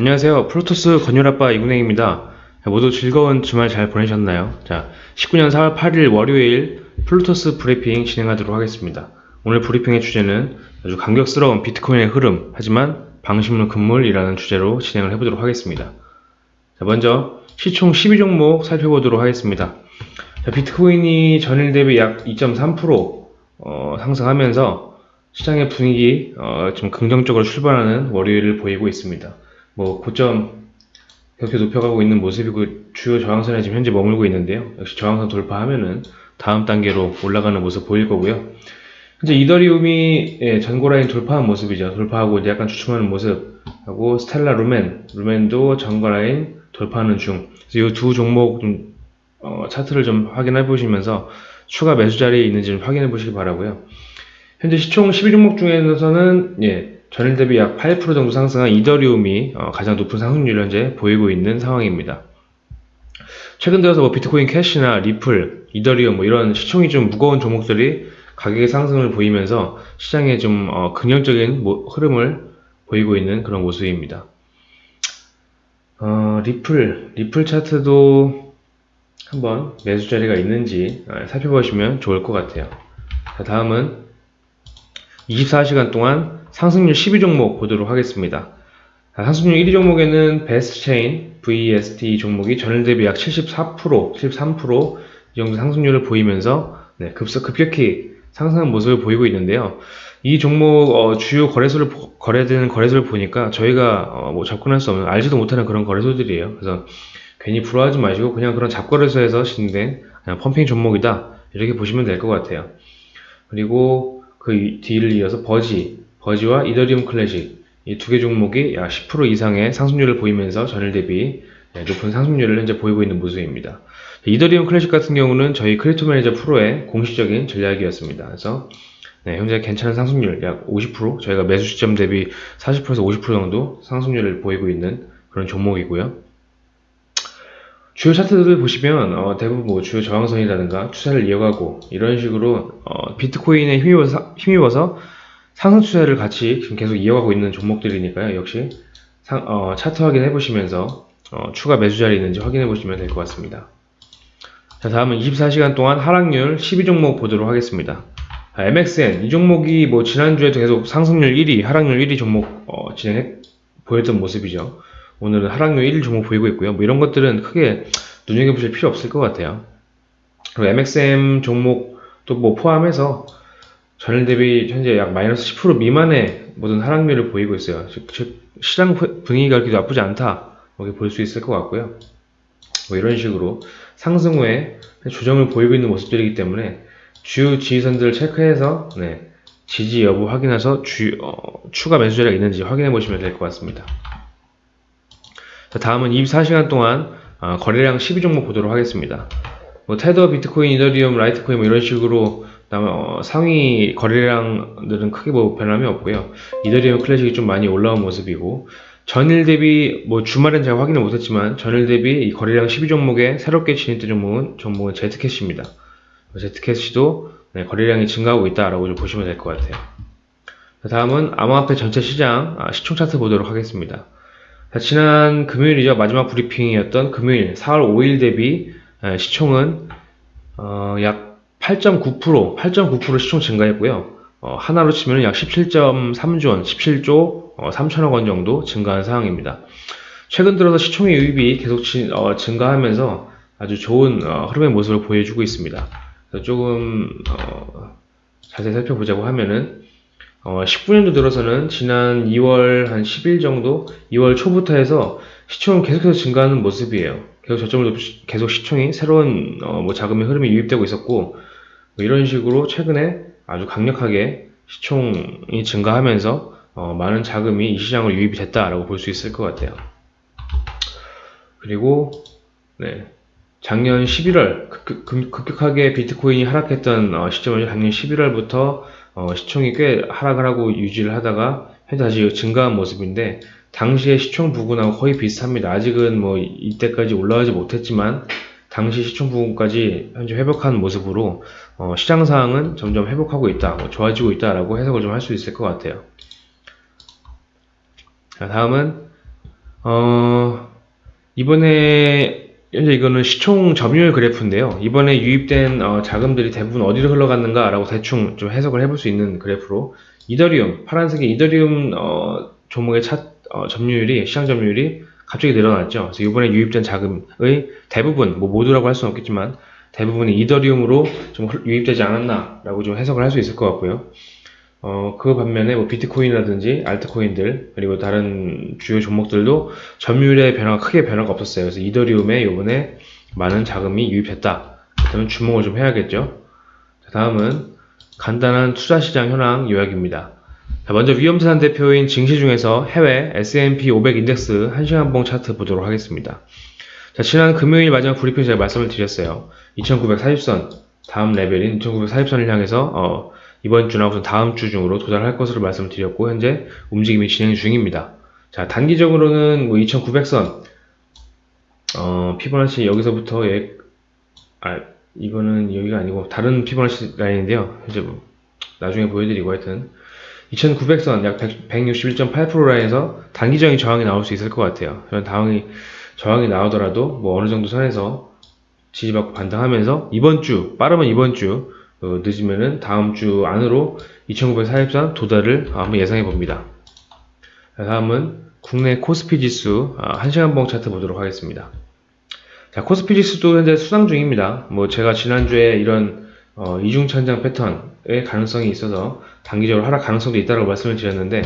안녕하세요. 플루토스 건율아빠 이군행입니다. 모두 즐거운 주말 잘 보내셨나요? 자, 19년 4월 8일 월요일 플루토스 브리핑 진행하도록 하겠습니다. 오늘 브리핑의 주제는 아주 감격스러운 비트코인의 흐름, 하지만 방심은 금물이라는 주제로 진행을 해보도록 하겠습니다. 자, 먼저 시총 12종목 살펴보도록 하겠습니다. 자, 비트코인이 전일 대비 약 2.3% 어, 상승하면서 시장의 분위기 어, 좀 긍정적으로 출발하는 월요일을 보이고 있습니다. 뭐 고점 그렇게 높여가고 있는 모습이고 주요 저항선에 지금 현재 머물고 있는데요. 역시 저항선 돌파하면은 다음 단계로 올라가는 모습 보일 거고요. 현재 이더리움이 예, 전고라인 돌파한 모습이죠. 돌파하고 이제 약간 주춤하는 모습 하고 스텔라 루멘, 루멘도 전고라인 돌파하는 중. 이 두 종목 좀 어, 차트를 좀 확인해 보시면서 추가 매수 자리에 있는지 좀 확인해 보시기 바라고요. 현재 시총 12종목 중에서는 예, 전일 대비 약 8% 정도 상승한 이더리움이 어, 가장 높은 상승률을 현재 보이고 있는 상황입니다. 최근 들어서 뭐 비트코인 캐시나 리플, 이더리움 뭐 이런 시총이 좀 무거운 종목들이 가격의 상승을 보이면서 시장에 좀 어, 긍정적인 모, 흐름을 보이고 있는 그런 모습입니다. 어, 리플, 리플 차트도 한번 매수 자리가 있는지 어, 살펴보시면 좋을 것 같아요. 자, 다음은 24시간 동안 상승률 12종목 보도록 하겠습니다. 상승률 1위 종목에는 베스트체인 VST 종목이 전일 대비 약 74%, 73%이 정도 상승률을 보이면서 네, 급속 급격히 상승한 모습을 보이고 있는데요. 이 종목 어, 주요 거래소를 거래되는 거래소를 보니까 저희가 어, 뭐 접근할 수 없는 알지도 못하는 그런 거래소들이에요. 그래서 괜히 부러워하지 마시고 그냥 그런 잡거래소에서 진행된 펌핑 종목이다 이렇게 보시면 될 것 같아요. 그리고 그 뒤를 이어서 버지 버지와 이더리움 클래식 이 두 개 종목이 약 10% 이상의 상승률을 보이면서 전일 대비 네, 높은 상승률을 현재 보이고 있는 모습입니다. 이더리움 클래식 같은 경우는 저희 크립토 매니저 프로의 공식적인 전략이었습니다. 그래서 네, 현재 괜찮은 상승률 약 50% 저희가 매수 시점 대비 40%에서 50% 정도 상승률을 보이고 있는 그런 종목이고요. 주요 차트들을 보시면 어, 대부분 뭐 주요 저항선이라든가 추세를 이어가고 이런 식으로 어, 비트코인에 힘입어서, 힘입어서 상승 추세를 같이 지금 계속 이어가고 있는 종목들이니까요. 역시 상, 어, 차트 확인해 보시면서 어, 추가 매수 자리 있는지 확인해 보시면 될 것 같습니다. 자, 다음은 24시간 동안 하락률 12종목 보도록 하겠습니다. 아, MXN 이 종목이 뭐 지난주에도 계속 상승률 1위, 하락률 1위 종목 어, 진행해 보였던 모습이죠. 오늘은 하락률 1위 종목 보이고 있고요. 뭐 이런 것들은 크게 눈여겨보실 필요 없을 것 같아요. 그리고 MXM 종목도 뭐 포함해서 전일 대비 현재 약 마이너스 10% 미만의 모든 하락률을 보이고 있어요. 즉, 시장 분위기가 그렇게 나쁘지 않다. 이렇게 볼 수 있을 것 같고요. 뭐 이런 식으로 상승 후에 조정을 보이고 있는 모습들이기 때문에 주요 지지선들을 체크해서 네, 지지 여부 확인해서 주, 어, 추가 매수 자리가 있는지 확인해 보시면 될 것 같습니다. 자, 다음은 24시간 동안 어, 거래량 12종목 보도록 하겠습니다. 뭐 테더, 비트코인, 이더리움, 라이트코인 뭐 이런 식으로 다음에 어, 상위 거래량들은 크게 뭐 변함이 없고요. 이더리움 클래식이 좀 많이 올라온 모습이고 전일 대비 뭐 주말엔 제가 확인을 못했지만 전일 대비 이 거래량 12종목에 새롭게 진입된 종목은 종목은 제트캐시입니다. 제트캐시도 네, 거래량이 증가하고 있다라고 좀 보시면 될 것 같아요. 다음은 암호화폐 전체 시장 아, 시총 차트 보도록 하겠습니다. 자, 지난 금요일이죠 마지막 브리핑이었던 금요일 4월 5일 대비 에, 시총은 어, 약 8.9% 8.9% 시총 증가했고요. 어, 하나로 치면 약 17.3조 원, 17조 어, 3천억 원 정도 증가한 상황입니다. 최근 들어서 시총의 유입이 계속 지, 어, 증가하면서 아주 좋은 어, 흐름의 모습을 보여주고 있습니다. 조금 어, 자세히 살펴보자고 하면은 19년도 어, 들어서는 지난 2월 한 10일 정도, 2월 초부터 해서 시총은 계속해서 증가하는 모습이에요. 계속 저점을 계속 시총이 새로운 뭐 자금의 흐름이 유입되고 있었고 뭐 이런 식으로 최근에 아주 강력하게 시총이 증가하면서 어, 많은 자금이 이 시장으로 유입이 됐다라고 볼 수 있을 것 같아요. 그리고 네, 작년 11월 급, 격하게 비트코인이 하락했던 어, 시점은 작년 11월부터 어, 시총이 꽤 하락을 하고 유지를 하다가 현재 다시 증가한 모습인데 당시의 시총 부근하고 거의 비슷합니다. 아직은 뭐 이때까지 올라가지 못했지만 당시 시총 부분까지 현재 회복한 모습으로 어, 시장 상황은 점점 회복하고 있다, 뭐 좋아지고 있다라고 해석을 좀 할 수 있을 것 같아요. 자, 다음은 어, 이번에 현재 이거는 시총 점유율 그래프인데요. 이번에 유입된 어, 자금들이 대부분 어디로 흘러갔는가라고 대충 좀 해석을 해볼 수 있는 그래프로 이더리움 파란색의 이더리움 어, 종목의 차, 어, 점유율이 시장 점유율이 갑자기 늘어났죠. 그래서 이번에 유입된 자금의 대부분 뭐 모두라고 할 수는 없겠지만 대부분이 이더리움으로 좀 유입되지 않았나라고 좀 해석을 할 수 있을 것 같고요. 어, 그 반면에 뭐 비트코인이라든지 알트코인들 그리고 다른 주요 종목들도 점유율의 변화가 크게 변화가 없었어요. 그래서 이더리움에 요번에 많은 자금이 유입했다. 그러면 주목을 좀 해야겠죠. 자, 다음은 간단한 투자 시장 현황 요약입니다. 자, 먼저 위험자산 대표인 증시 중에서 해외 S&P 500 인덱스 1시간봉 차트 보도록 하겠습니다. 자, 지난 금요일 마지막 브리핑 제가 말씀을 드렸어요. 2940선 다음 레벨인 2940선을 향해서 어, 이번 주나 우선 다음 주 중으로 도달할 것으로 말씀을 드렸고 현재 움직임이 진행 중입니다. 자 단기적으로는 뭐 2900선 어, 피보나치 여기서부터 예, 아 이거는 여기가 아니고 다른 피보나치 라인인데요. 현재 뭐 나중에 보여드리고 하여튼 2900선 약 161.8% 라인에서 단기적인 저항이 나올 수 있을 것 같아요. 그런 저항이 저항이 나오더라도 뭐 어느 정도 선에서 지지받고 반등하면서 이번 주 빠르면 이번 주 어, 늦으면은 다음 주 안으로 2943 도달을 한번 예상해 봅니다. 다음은 국내 코스피 지수 1시간 아, 봉 차트 보도록 하겠습니다. 자, 코스피 지수도 현재 수상 중입니다. 뭐 제가 지난주에 이런 어, 이중 천장 패턴의 가능성이 있어서 단기적으로 하락 가능성도 있다고 말씀을 드렸는데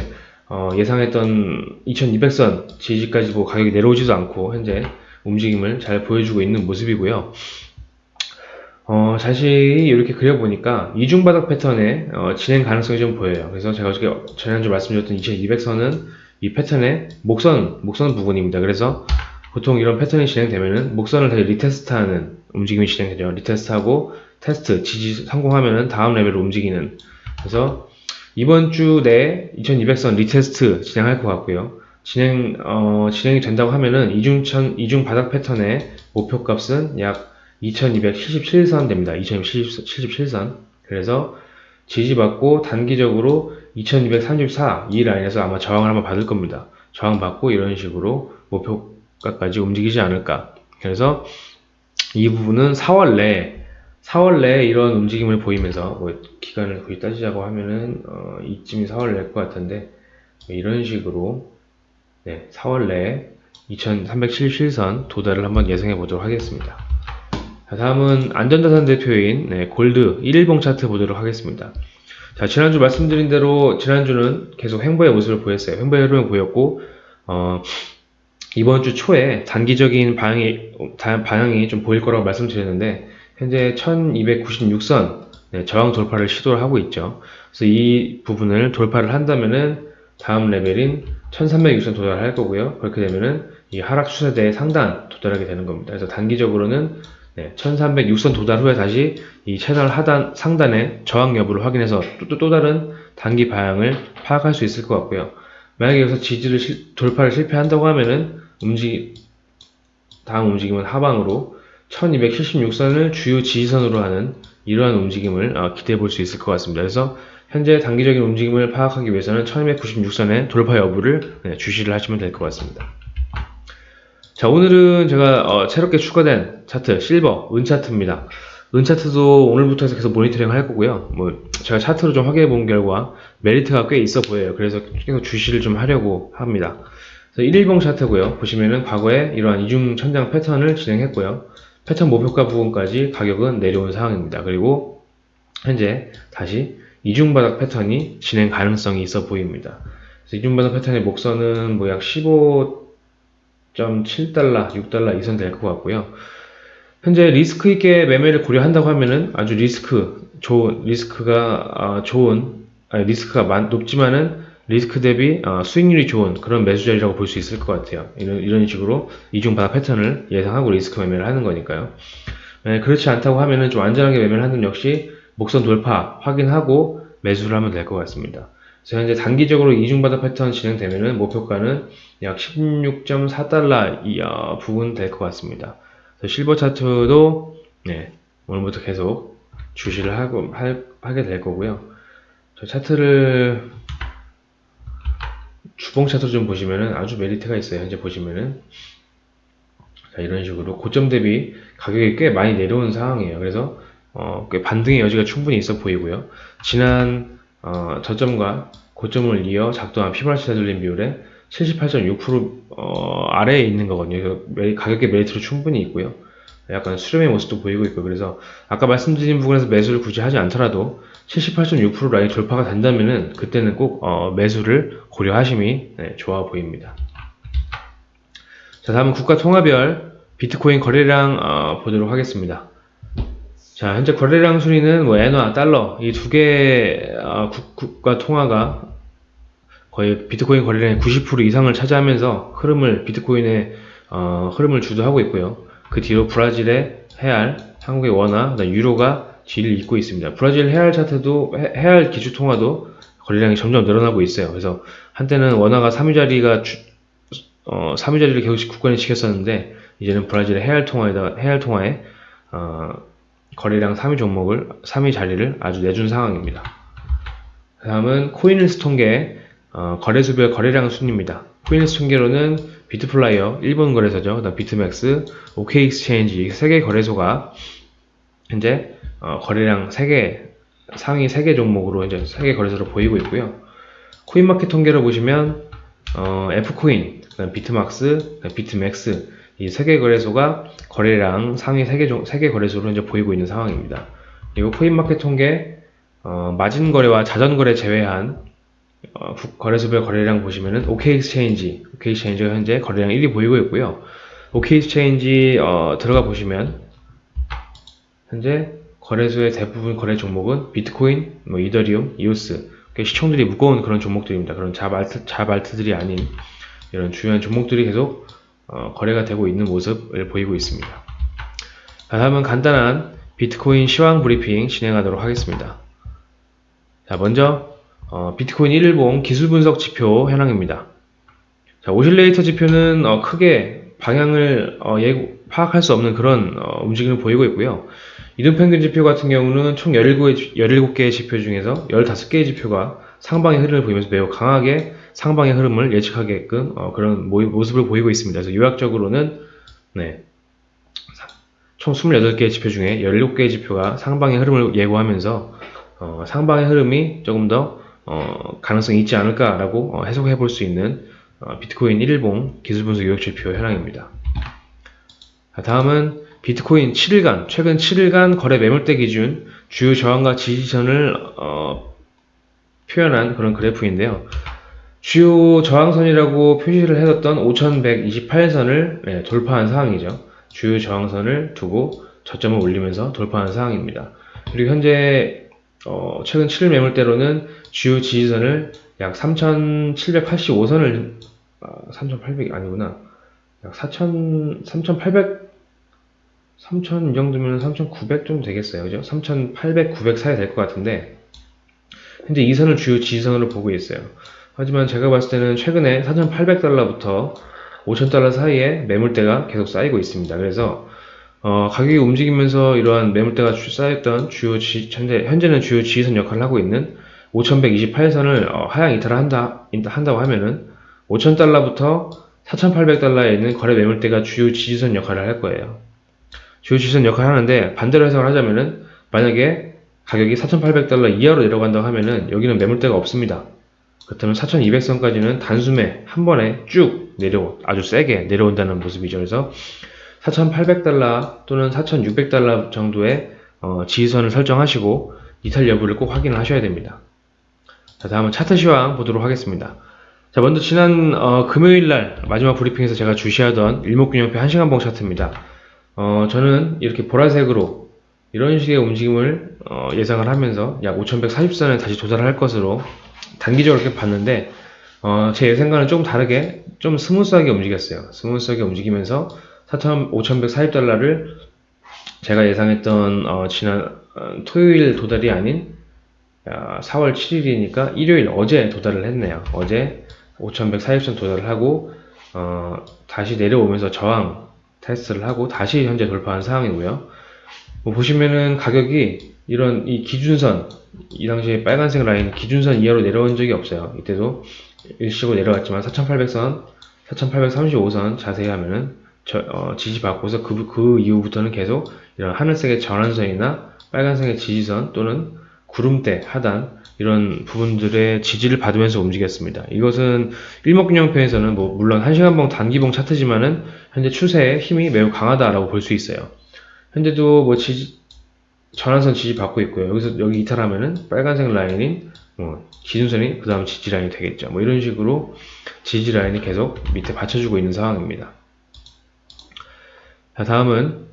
어, 예상했던 2200선 지지까지 뭐 가격이 내려오지도 않고 현재 움직임을 잘 보여주고 있는 모습이고요. 어, 자세히 이렇게 그려보니까 이중바닥 패턴의 어, 진행 가능성이 좀 보여요. 그래서 제가 어저께 지난주 말씀드렸던 2200선은 이 패턴의 목선, 목선 부분입니다. 그래서 보통 이런 패턴이 진행되면은 목선을 다시 retest하는 움직임이 진행되죠. retest하고 테스트, 지지 성공하면은 다음 레벨로 움직이는. 그래서 이번 주 내에 2200선 retest 진행할 것 같고요. 진행, 어, 진행이 된다고 하면은 이중천, 이중 바닥 패턴의 목표 값은 약 2277선 됩니다. 2277선. 그래서 지지받고 단기적으로 2234 이 라인에서 아마 저항을 한번 받을 겁니다. 저항받고 이런 식으로 목표가까지 움직이지 않을까. 그래서 이 부분은 4월 내에 4월 내에 이런 움직임을 보이면서 뭐 기간을 거의 따지자고 하면은 어, 이쯤이 4월 내일 것 같은데 뭐 이런 식으로 네, 4월 내에 2377선 도달을 한번 예상해 보도록 하겠습니다. 자, 다음은 안전자산 대표인 네, 골드 1일봉 차트 보도록 하겠습니다. 자, 지난주 말씀드린 대로 지난주는 계속 횡보의 모습을 보였어요. 횡보의 흐름을 보였고 어, 이번 주 초에 단기적인 방향이, 방향이 좀 보일 거라고 말씀드렸는데 현재 1296선 네, 저항 돌파를 시도를 하고 있죠. 그래서 이 부분을 돌파를 한다면은 다음 레벨인 1306선 도달할 거고요. 그렇게 되면은 이 하락 추세대의 상단 도달하게 되는 겁니다. 그래서 단기적으로는 네, 1306선 도달 후에 다시 이 채널 하단 상단의 저항 여부를 확인해서 또, 또, 또 다른 단기 방향을 파악할 수 있을 것 같고요. 만약에 여기서 지지를 실, 돌파를 실패한다고 하면은 움직 다음 움직임은 하방으로 1276선을 주요 지지선으로 하는 이러한 움직임을 어, 기대해 볼 수 있을 것 같습니다. 그래서 현재 단기적인 움직임을 파악하기 위해서는 1296선의 돌파 여부를 네, 주시를 하시면 될 것 같습니다. 자 오늘은 제가 어, 새롭게 추가된 차트 실버 은차트입니다. 은차트도 오늘부터 해서 계속 모니터링 할 거고요. 뭐 제가 차트로 좀 확인해 본 결과 메리트가 꽤 있어 보여요. 그래서 계속 주시를 좀 하려고 합니다. 그래서 1일봉 차트고요. 보시면은 과거에 이러한 이중 천장 패턴을 진행했고요 패턴 목표가 부분까지 가격은 내려온 상황입니다 그리고 현재 다시 이중바닥 패턴이 진행 가능성이 있어 보입니다 이중바닥 패턴의 목선은 뭐 약 15 6.7달러, 6달러 이상 될것 같고요. 현재 리스크 있게 매매를 고려한다고 하면은 아주 리스크 좋은 리스크가 아, 좋은 아니, 리스크가 많, 높지만은 리스크 대비 어, 수익률이 좋은 그런 매수 자리라고 볼 수 있을 것 같아요. 이런, 이런 식으로 이중 바닥 패턴을 예상하고 리스크 매매를 하는 거니까요. 네, 그렇지 않다고 하면은 좀 안전하게 매매를 하는 역시 목선 돌파 확인하고 매수를 하면 될 것 같습니다. 그래서 현재 단기적으로 이중바닥 패턴 진행되면은 목표가는 약 16.4달러 이 어, 부분 될 것 같습니다. 실버 차트도 네, 오늘부터 계속 주시를 하고 할, 하게 될 거고요. 저 차트를 주봉 차트로 좀 보시면은 아주 메리트가 있어요. 현재 보시면은 자, 이런 식으로 고점 대비 가격이 꽤 많이 내려온 상황이에요. 그래서 어, 꽤 반등의 여지가 충분히 있어 보이고요. 지난 어, 저점과 고점을 이어 작도한 피보나치 되돌림 비율에 78.6% 어, 아래에 있는 거거든요. 가격의 메리트로 충분히 있고요. 약간 수렴의 모습도 보이고 있고 그래서 아까 말씀드린 부분에서 매수를 굳이 하지 않더라도 78.6% 라인 돌파가 된다면은 그때는 꼭 어, 매수를 고려하심이 네, 좋아 보입니다. 자 다음은 국가 통화별 비트코인 거래량 어, 보도록 하겠습니다. 자 현재 거래량 순위는 뭐 엔화, 달러 이 두 개 어, 국가 통화가 거의 비트코인 거래량의 90% 이상을 차지하면서 흐름을 비트코인의 어, 흐름을 주도하고 있고요. 그 뒤로 브라질의 헤알, 한국의 원화, 유로가 뒤를 잇고 있습니다. 브라질 헤알 차트도 헤알 기준 통화도 거래량이 점점 늘어나고 있어요. 그래서 한때는 원화가 3위 자리가 주, 어, 3위 자리를 계속 굳건히 지켰었는데 이제는 브라질의 헤알 통화에다 헤알 통화에 어, 거래량 3위 종목을 3위 자리를 아주 내준 상황입니다. 다음은 코인힐스 통계 어, 거래수별 거래량 순입니다. 코인힐스 통계로는 비트플라이어 일본 거래소죠. 그다음 비트맥스, OK엑스체인지 세 개 거래소가 현재 어, 거래량 3개 상위 3개 종목으로 이제 3개 거래소로 보이고 있고요. 코인마켓 통계로 보시면 어, F코인, 그다음 비트막스, 그다음 비트맥스 이 3개 거래소가 거래량 상위 3개, 종, 3개 거래소로 이제 보이고 있는 상황입니다. 그리고 코인마켓 통계 어, 마진 거래와 자전 거래 제외한 어, 거래소별 거래량 보시면은 OK엑스체인지, OK엑스체인지가 현재 거래량 1위 보이고 있고요. OK엑스체인지 어, 들어가 보시면 현재 거래소의 대부분 거래 종목은 비트코인, 뭐 이더리움, 이오스 시총들이 무거운 그런 종목들입니다. 그런 잡알트, 잡알트들이 아닌 이런 중요한 종목들이 계속 어, 거래가 되고 있는 모습을 보이고 있습니다. 다음은 간단한 비트코인 시황 브리핑 진행하도록 하겠습니다. 자, 먼저 어, 비트코인 1일봉 기술 분석 지표 현황입니다. 자, 오실레이터 지표는 어, 크게 방향을 어, 예고, 파악할 수 없는 그런 어, 움직임을 보이고 있고요. 이동평균 지표 같은 경우는 총 17개, 17개의 지표 중에서 15개의 지표가 상방의 흐름을 보이면서 매우 강하게 상방의 흐름을 예측하게끔 어, 그런 모습을 보이고 있습니다. 그래서 요약적으로는 네, 총 28개의 지표 중에 17개의 지표가 상방의 흐름을 예고하면서 어, 상방의 흐름이 조금 더 어, 가능성이 있지 않을까라고 어, 해석해 볼 수 있는 어, 비트코인 1일봉 기술분석 요약지표 현황입니다. 다음은 비트코인 7일간, 최근 7일간 거래 매물대 기준 주요 저항과 지지선을 어, 표현한 그런 그래프인데요. 주요 저항선이라고 표시를 해뒀던 5128선을 네, 돌파한 상황이죠. 주요 저항선을 두고 저점을 올리면서 돌파한 상황입니다. 그리고 현재 어, 최근 7일 매물대로는 주요 지지선을 약 3785선을 아, 3800이 아니구나. 약 4000, 3800 3000 이 정도면 3900 정도 되겠어요. 그죠? 3800, 900 사이 될 것 같은데 현재 이 선을 주요 지지선으로 보고 있어요. 하지만 제가 봤을 때는 최근에 4800달러부터 5000달러 사이에 매물대가 계속 쌓이고 있습니다. 그래서 어, 가격이 움직이면서 이러한 매물대가 쌓였던 주요 지, 현재, 현재는 주요 지지선 역할을 하고 있는 5128선을 어, 하향 이탈을 한다, 한다고 하면은 5000달러부터 4800달러에 있는 거래 매물대가 주요 지지선 역할을 할 거예요. 주요 지지선 역할을 하는데 반대로 해석을 하자면은 만약에 가격이 4,800달러 이하로 내려간다고 하면은 여기는 매물대가 없습니다. 그렇다면 4,200선까지는 단숨에 한 번에 쭉 내려 아주 세게 내려온다는 모습이죠. 그래서 4,800달러 또는 4,600달러 정도의 어, 지지선을 설정하시고 이탈 여부를 꼭 확인을 하셔야 됩니다. 자, 다음은 차트 시황 보도록 하겠습니다. 자, 먼저 지난 어, 금요일 날 마지막 브리핑에서 제가 주시하던 일목균형표 1시간봉 차트입니다. 어, 저는 이렇게 보라색으로 이런 식의 움직임을 어, 예상을 하면서 약 5140선에 다시 도달할 것으로 단기적으로 이렇게 봤는데 어, 제 예상과는 조금 다르게 좀 smooth하게 움직였어요. smooth하게 움직이면서 4,5140달러를 제가 예상했던 어, 지난 어, 토요일 도달이 아닌 4월 아, 7일이니까 일요일 어제 도달을 했네요. 어제 5140선 도달을 하고 어, 다시 내려오면서 저항 테스트를 하고 다시 현재 돌파한 상황이고요. 뭐 보시면은 가격이 이런 이 기준선 이 당시에 빨간색 라인 기준선 이하로 내려온 적이 없어요. 이때도 일시고 내려갔지만 4800선, 4835선 자세히 하면은 저, 어, 지지받고서 그, 그 이후부터는 계속 이런 하늘색의 전환선이나 빨간색의 지지선 또는 구름대, 하단 이런 부분들의 지지를 받으면서 움직였습니다. 이것은 일목균형표에서는 뭐 물론 1시간봉 단기봉 차트지만은 현재 추세의 힘이 매우 강하다라고 볼 수 있어요. 현재도 뭐 지지, 전환선 지지 받고 있고요. 여기서 여기 이탈하면은 빨간색 라인인 뭐 기준선이 그 다음 지지 라인이 되겠죠. 뭐 이런 식으로 지지 라인이 계속 밑에 받쳐주고 있는 상황입니다. 자 다음은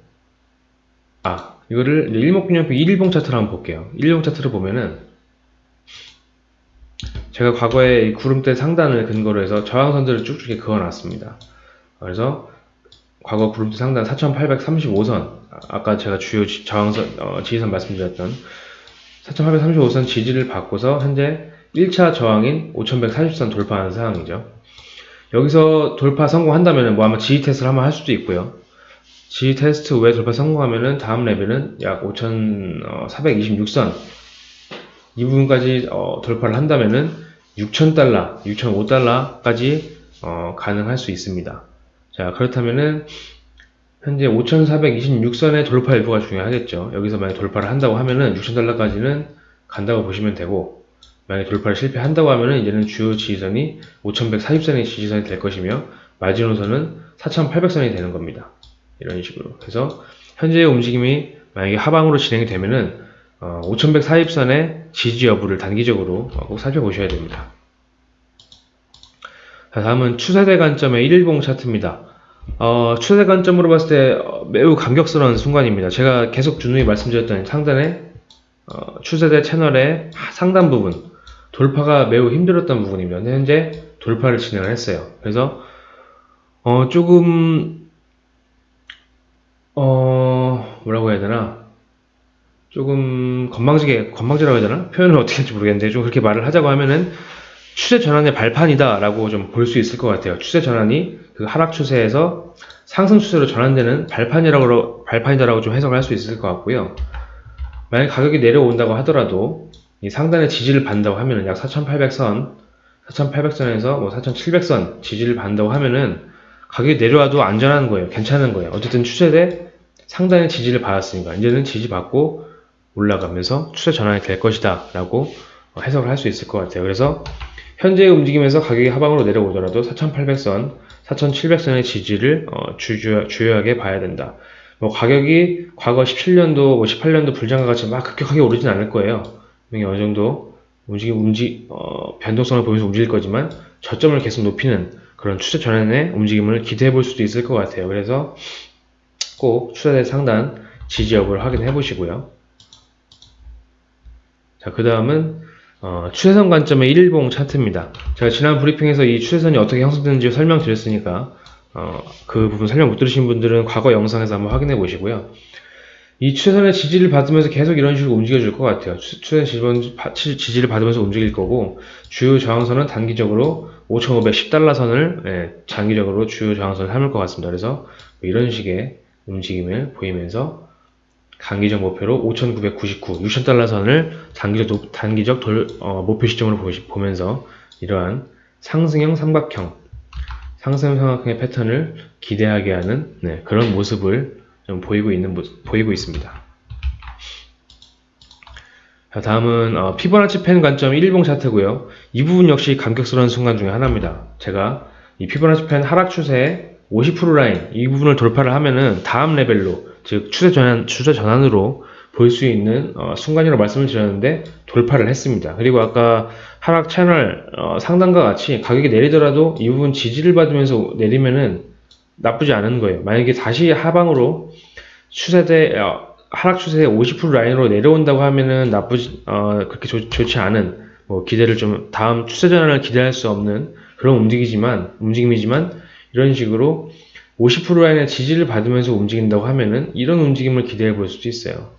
아 이거를 일목균형표 1일봉 차트를 한번 볼게요. 1일봉 차트를 보면은 제가 과거에 이 구름대 상단을 근거로 해서 저항선들을 쭉쭉 그어놨습니다. 그래서 과거 구름대 상단 4835선 아까 제가 주요 저항선 어, 지지선 말씀드렸던 4835선 지지를 받고서 현재 1차 저항인 5140선 돌파하는 상황이죠. 여기서 돌파 성공한다면 뭐 아마 지지 테스트를 한번 할 수도 있고요. 지지 테스트 외에 돌파 성공하면은 다음 레벨은 약 5426선 이 부분까지 어, 돌파를 한다면은 6,000달러, 6,005달러까지 어, 가능할 수 있습니다. 자 그렇다면은 현재 5,426선의 돌파 일부가 중요하겠죠. 여기서 만약 돌파를 한다고 하면은 6,000달러까지는 간다고 보시면 되고 만약 돌파를 실패한다고 하면은 이제는 주요 지지선이 5,140선의 지지선이 될 것이며 마지노선은 4,800선이 되는 겁니다. 이런 식으로. 그래서 현재의 움직임이 만약에 하방으로 진행이 되면은 어, 5,140선의 지지 여부를 단기적으로 꼭 살펴보셔야 됩니다. 자, 다음은 추세대 관점의 1일봉 차트입니다. 어, 추세 관점으로 봤을 때 어, 매우 감격스러운 순간입니다. 제가 계속 준우이 말씀드렸던 상단에 어, 추세대 채널의 상단 부분 돌파가 매우 힘들었던 부분입니다. 현재 돌파를 진행을 했어요. 그래서 어, 조금 어, 뭐라고 해야 되나 조금 건방지게 건방지라고 해야 되나 표현을 어떻게 할지 모르겠는데 좀 그렇게 말을 하자고 하면은 추세 전환의 발판이다 라고 좀 볼 수 있을 것 같아요. 추세 전환이 그 하락 추세에서 상승 추세로 전환되는 발판이라고, 발판이다라고 좀 해석을 할 수 있을 것 같고요. 만약 가격이 내려온다고 하더라도 이 상단의 지지를 받는다고 하면은 약 4,800선, 4,800선에서 뭐 4,700선 지지를 받는다고 하면은 가격이 내려와도 안전한 거예요. 괜찮은 거예요. 어쨌든 추세대 상단의 지지를 받았으니까 이제는 지지받고 올라가면서 추세 전환이 될 것이다 라고 해석을 할 수 있을 것 같아요. 그래서 현재의 움직임에서 가격이 하방으로 내려오더라도 4,800선, 4,700선의 지지를 어, 주요하게 봐야 된다. 뭐 가격이 과거 17년도, 뭐 18년도 불장과 같이 막 급격하게 오르진 않을 거예요. 어느 정도 움직임, 움직, 어, 변동성을 보면서 움직일 거지만 저점을 계속 높이는 그런 추세 전환의 움직임을 기대해 볼 수도 있을 것 같아요. 그래서 꼭 추세대 상단 지지 여부를 확인해 보시고요. 자, 그 다음은 어, 추세선 관점의 1일봉 차트입니다. 제가 지난 브리핑에서 이 추세선이 어떻게 형성되는지 설명드렸으니까 어, 그 부분 설명 못 들으신 분들은 과거 영상에서 한번 확인해 보시고요. 이 추세선의 지지를 받으면서 계속 이런 식으로 움직여 줄 것 같아요. 추세선 지지를 받으면서 움직일 거고 주요 저항선은 단기적으로 5,510달러 선을 예, 장기적으로 주요 저항선을 삼을 것 같습니다. 그래서 뭐 이런 식의 움직임을 보이면서 단기적 목표로 5,999, 6,000달러 선을 단기적, 단기적 돌, 어, 목표 시점으로 보시, 보면서 이러한 상승형 삼각형, 상승형 삼각형의 패턴을 기대하게 하는 네, 그런 모습을 좀 보이고 있는 보이고 있습니다. 자, 다음은 어, 피보나치 펜 관점 1일봉 차트고요. 이 부분 역시 감격스러운 순간 중에 하나입니다. 제가 이 피보나치 펜 하락 추세의 50% 라인 이 부분을 돌파를 하면은 다음 레벨로 즉 추세 전환 추세 전환으로 볼 수 있는 어, 순간이라고 말씀을 드렸는데 돌파를 했습니다. 그리고 아까 하락 채널 어, 상단과 같이 가격이 내리더라도 이 부분 지지를 받으면서 내리면은 나쁘지 않은 거예요. 만약에 다시 하방으로 추세대 어, 하락 추세 50% 라인으로 내려온다고 하면은 나쁘지 어, 그렇게 좋, 좋지 않은 뭐 기대를 좀 다음 추세 전환을 기대할 수 없는 그런 움직이지만 움직임이지만 이런 식으로 50% 라인의 지지를 받으면서 움직인다고 하면은 이런 움직임을 기대해 볼 수도 있어요.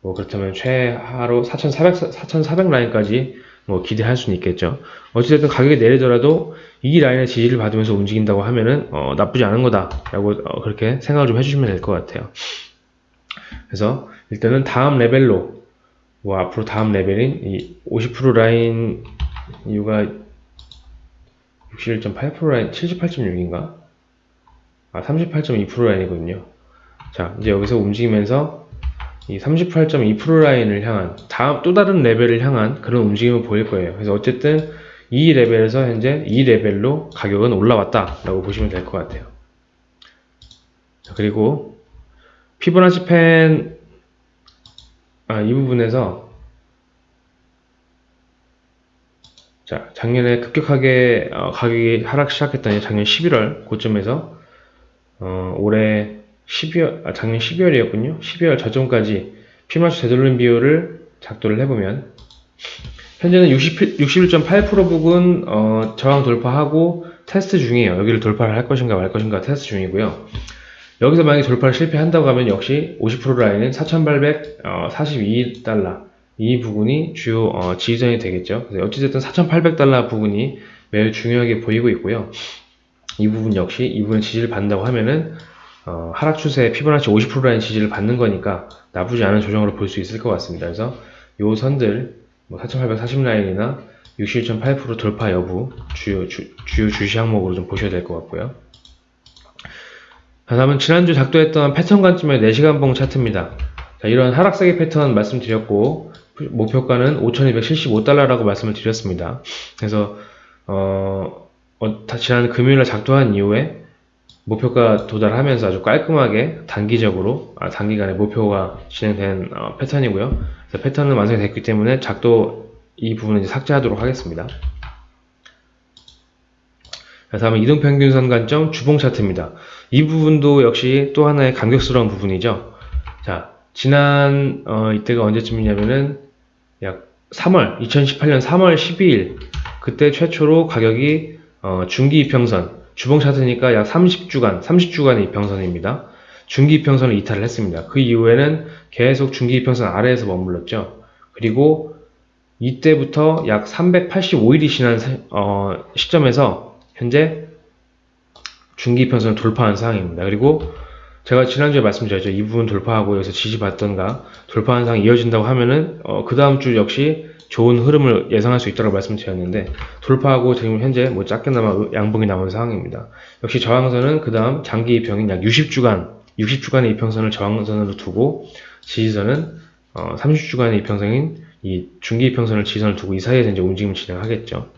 뭐 그렇다면 최하로 4,400, 4,400 라인까지 뭐 기대할 수는 있겠죠. 어찌됐든 가격이 내리더라도 이 라인의 지지를 받으면서 움직인다고 하면은 어, 나쁘지 않은 거다라고 어, 그렇게 생각을 좀 해주시면 될 것 같아요. 그래서 일단은 다음 레벨로 뭐 앞으로 다음 레벨인 이 50% 라인 이유가 61.8% 라인, 78.6인가? 아, 38.2% 라인이거든요. 자, 이제 여기서 움직이면서 이 38.2% 라인을 향한 다음 또 다른 레벨을 향한 그런 움직임을 보일 거예요. 그래서 어쨌든 이 레벨에서 현재 이 레벨로 가격은 올라왔다 라고 보시면 될 것 같아요. 자, 그리고 피보나치 펜 아, 이 부분에서 자, 작년에 급격하게 어, 가격이 하락 시작했던 작년 11월 고점에서 어, 올해 12월, 아, 작년 12월이었군요. 12월 저점까지 피마치 되돌림 비율을 작도를 해보면 현재는 60, 61.8% 부근 어, 저항 돌파하고 테스트 중이에요. 여기를 돌파를 할 것인가 말 것인가 테스트 중이고요. 여기서 만약에 돌파를 실패한다고 하면 역시 50% 라인은 4,842달러 이 부분이 주요 어, 지지선이 되겠죠. 그래서 어찌됐든 4,800달러 부분이 매우 중요하게 보이고 있고요. 이 부분 역시 이 부분 지지를 받는다고 하면은 어, 하락 추세에 피보나치 50% 라인 지지를 받는 거니까 나쁘지 않은 조정으로 볼 수 있을 것 같습니다. 그래서 요 선들 뭐 4,840 라인이나 61.8% 돌파 여부 주요 주, 주요 주시 항목으로 좀 보셔야 될 것 같고요. 다음은 지난주 작도했던 패턴 관점의 4시간 봉 차트입니다. 자, 이런 하락세기 패턴 말씀드렸고 목표가는 5,275달러라고 말씀을 드렸습니다. 그래서 어, 어, 지난 금요일에 작도한 이후에 목표가 도달하면서 아주 깔끔하게 단기적으로 아, 단기간에 목표가 진행된 어, 패턴이고요. 패턴은 완성이 됐기 때문에 작도 이 부분은 삭제하도록 하겠습니다. 다음은 이동평균 선 관점 주봉 차트입니다. 이 부분도 역시 또 하나의 감격스러운 부분이죠. 자, 지난 어, 이때가 언제쯤이냐면은 약 3월 2018년 3월 12일 그때 최초로 가격이 어, 중기 이평선 주봉 차트니까 약 30주간, 30주간의 이평선입니다. 중기 이평선을 이탈을 했습니다. 그 이후에는 계속 중기 이평선 아래에서 머물렀죠. 그리고 이때부터 약 385일이 지난 어, 시점에서 현재 중기 이평선을 돌파한 상황입니다. 그리고 제가 지난주에 말씀드렸죠. 이 부분 돌파하고 여기서 지지받던가 돌파한 상황이 이어진다고 하면은 어, 그 다음 주 역시 좋은 흐름을 예상할 수 있다고 말씀드렸는데 돌파하고 지금 현재 뭐 작게나마 양봉이 나온 상황입니다. 역시 저항선은 그 다음 장기 이평인 약 60주간 60주간의 이평선을 저항선으로 두고 지지선은 어, 30주간의 이평선인 이 중기 이평선을 지지선을 두고 이 사이에서 이제 움직임을 진행하겠죠.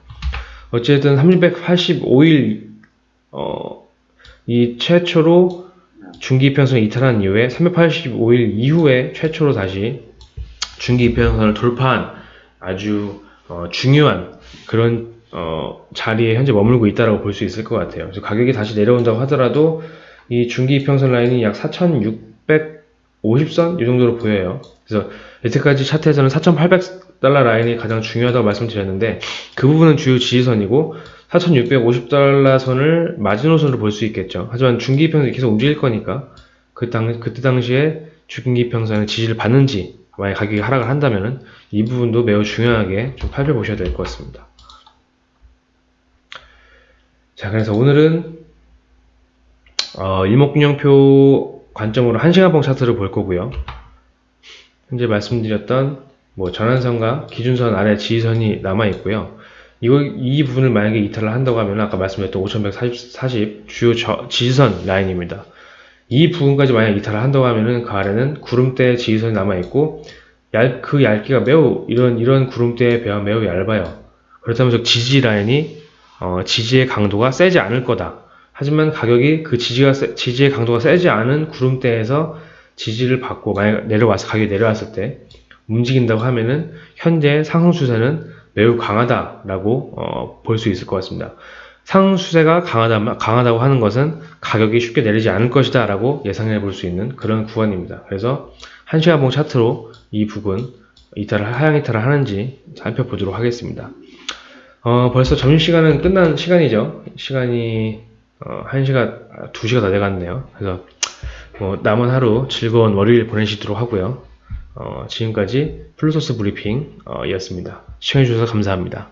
어쨌든 385일 어, 이 최초로 중기 이평선을 이탈한 이후에 385일 이후에 최초로 다시 중기 이평선을 돌파한 아주 어, 중요한 그런 어, 자리에 현재 머물고 있다고 볼 수 있을 것 같아요. 그래서 가격이 다시 내려온다고 하더라도 이 중기 이평선 라인이 약 4,650선 이 정도로 보여요. 그래서 여태까지 차트에서는 4,800 달러 라인이 가장 중요하다고 말씀드렸는데 그 부분은 주요 지지선이고 4,650달러 선을 마지노선으로 볼 수 있겠죠. 하지만 중기 이평선이 계속 움직일 거니까 그 당, 그때 당시에 중기 이평선의 지지를 받는지 만약 가격이 하락을 한다면 이 부분도 매우 중요하게 좀 살펴보셔야 될 것 같습니다. 자, 그래서 오늘은 어, 일목균형표 관점으로 1시간봉 차트를 볼 거고요. 현재 말씀드렸던 뭐 전환선과 기준선 아래 지지선이 남아 있고요. 이거 이 부분을 만약에 이탈을 한다고 하면 아까 말씀드렸던 5140 주요 저, 지지선 라인입니다. 이 부분까지 만약 이탈을 한다고 하면은 그 아래는 구름대 지지선이 남아 있고 얇, 그 얇기가 매우 이런 이런 구름대에 비하면 매우 얇아요. 그렇다면 저 지지 라인이 어, 지지의 강도가 세지 않을 거다. 하지만 가격이 그 지지가 세, 지지의 강도가 세지 않은 구름대에서 지지를 받고 만약 내려와서 가격이 내려왔을 때 움직인다고 하면은 현재 상승 추세는 매우 강하다라고 어, 볼 수 있을 것 같습니다. 상수세가 강하다, 강하다고 하는 것은 가격이 쉽게 내리지 않을 것이다 라고 예상해 볼 수 있는 그런 구간입니다. 그래서 한시간봉 차트로 이 부분 이탈을 하향 이탈을 하는지 살펴보도록 하겠습니다. 어, 벌써 점심시간은 끝난 시간이죠. 시간이 어, 1시가, 2시가 다 돼갔네요. 그래서 뭐 남은 하루 즐거운 월요일 보내시도록 하고요. 어, 지금까지 플루소스 브리핑 어, 이었습니다. 시청해주셔서 감사합니다.